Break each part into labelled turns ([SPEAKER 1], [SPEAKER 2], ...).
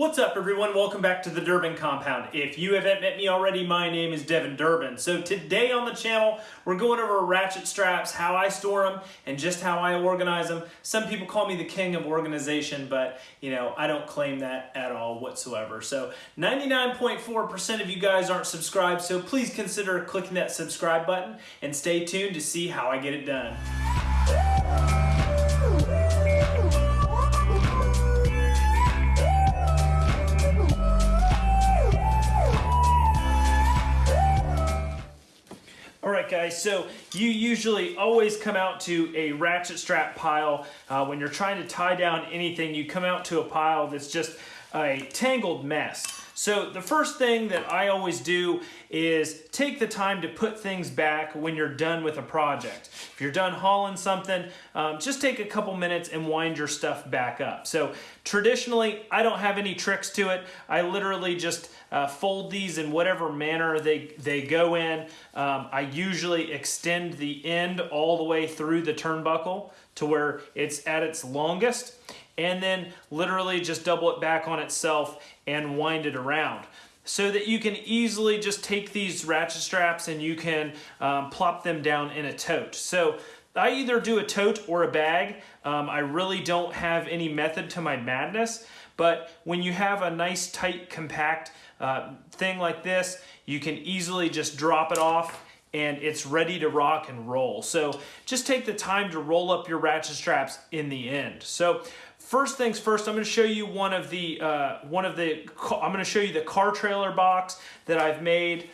[SPEAKER 1] What's up everyone? Welcome back to the Durbin Compound. If you haven't met me already, my name is Devin Durbin. So today on the channel, we're going over ratchet straps, how I store them, and just how I organize them. Some people call me the king of organization, but you know, I don't claim that at all whatsoever. So 99.4% of you guys aren't subscribed, so please consider clicking that subscribe button and stay tuned to see how I get it done. Guys, so you usually always come out to a ratchet strap pile. Uh, when you're trying to tie down anything, you come out to a pile that's just a tangled mess. So the first thing that I always do is take the time to put things back when you're done with a project. If you're done hauling something, um, just take a couple minutes and wind your stuff back up. So traditionally, I don't have any tricks to it. I literally just uh, fold these in whatever manner they, they go in. Um, I usually extend the end all the way through the turnbuckle to where it's at its longest and then literally just double it back on itself and wind it around so that you can easily just take these ratchet straps and you can um, plop them down in a tote. So I either do a tote or a bag. Um, I really don't have any method to my madness, but when you have a nice, tight, compact uh, thing like this, you can easily just drop it off and it's ready to rock and roll. So just take the time to roll up your ratchet straps in the end. So first things first, I'm going to show you one of the uh, one of the I'm going to show you the car trailer box that I've made.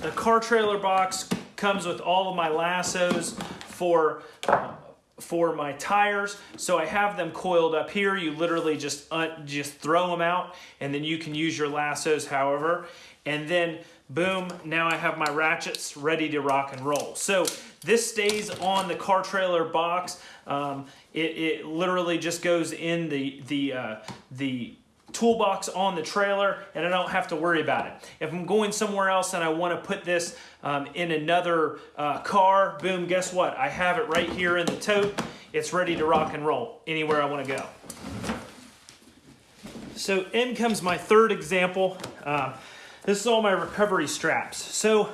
[SPEAKER 1] The car trailer box comes with all of my lassos for for my tires. So I have them coiled up here. You literally just uh, just throw them out and then you can use your lassos however. And then boom, now I have my ratchets ready to rock and roll. So this stays on the car trailer box. Um, it, it, literally just goes in the, the, uh, the toolbox on the trailer and I don't have to worry about it. If I'm going somewhere else and I want to put this um, in another uh, car, boom, guess what? I have it right here in the tote. It's ready to rock and roll anywhere I want to go. So in comes my third example. Uh, this is all my recovery straps. So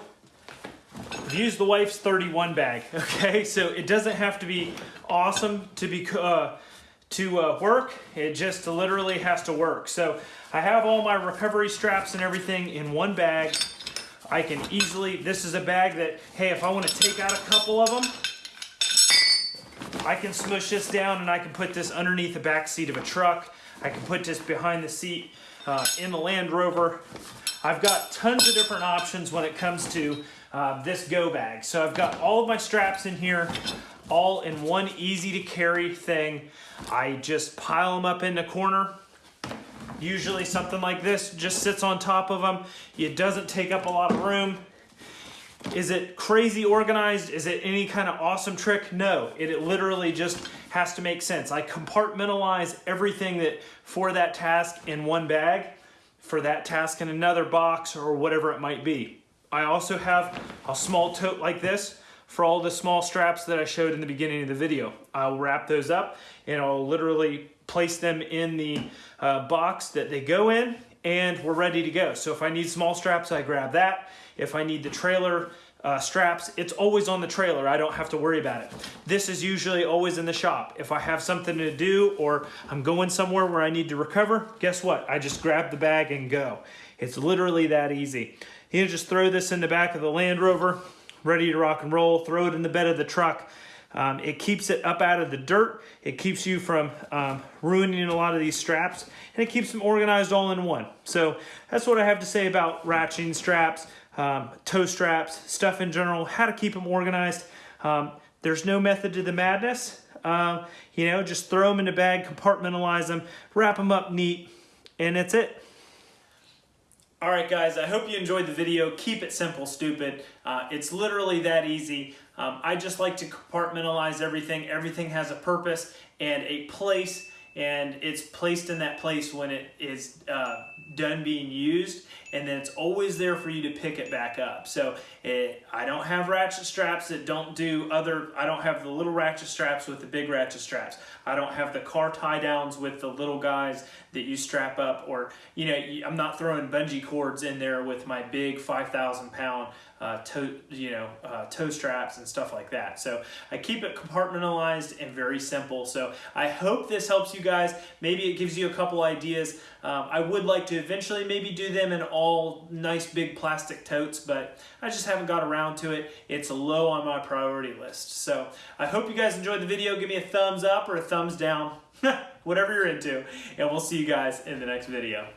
[SPEAKER 1] I've used the wife's 31 bag, okay? So it doesn't have to be awesome to be uh, to uh, work. It just literally has to work. So I have all my recovery straps and everything in one bag. I can easily, this is a bag that, hey, if I want to take out a couple of them, I can smush this down and I can put this underneath the back seat of a truck. I can put this behind the seat uh, in the Land Rover. I've got tons of different options when it comes to uh, this go bag. So I've got all of my straps in here, all in one easy to carry thing. I just pile them up in the corner. Usually something like this just sits on top of them. It doesn't take up a lot of room. Is it crazy organized? Is it any kind of awesome trick? No, it, it literally just has to make sense. I compartmentalize everything that for that task in one bag, for that task in another box or whatever it might be. I also have a small tote like this for all the small straps that I showed in the beginning of the video. I'll wrap those up and I'll literally place them in the uh, box that they go in and we're ready to go. So if I need small straps, I grab that. If I need the trailer uh, straps, it's always on the trailer. I don't have to worry about it. This is usually always in the shop. If I have something to do or I'm going somewhere where I need to recover, guess what? I just grab the bag and go. It's literally that easy. You just throw this in the back of the Land Rover, ready to rock and roll, throw it in the bed of the truck. Um, it keeps it up out of the dirt. It keeps you from um, ruining a lot of these straps and it keeps them organized all in one. So that's what I have to say about ratcheting straps, um, tow straps, stuff in general, how to keep them organized. Um, there's no method to the madness. Uh, you know, just throw them in a bag, compartmentalize them, wrap them up neat, and that's it. All right, guys, I hope you enjoyed the video. Keep it simple, stupid. Uh, it's literally that easy. Um, I just like to compartmentalize everything. Everything has a purpose and a place, and it's placed in that place when it is uh, done being used, and then it's always there for you to pick it back up. So it, I don't have ratchet straps that don't do other, I don't have the little ratchet straps with the big ratchet straps. I don't have the car tie downs with the little guys that you strap up or, you know, I'm not throwing bungee cords in there with my big 5,000 pound uh, tow, you know, uh, tow straps and stuff like that. So I keep it compartmentalized and very simple. So I hope this helps you guys. Maybe it gives you a couple ideas. Um, I would like to eventually maybe do them in all nice big plastic totes, but I just haven't got around to it. It's low on my priority list. So I hope you guys enjoyed the video. Give me a thumbs up or a thumbs down, whatever you're into, and we'll see you guys in the next video.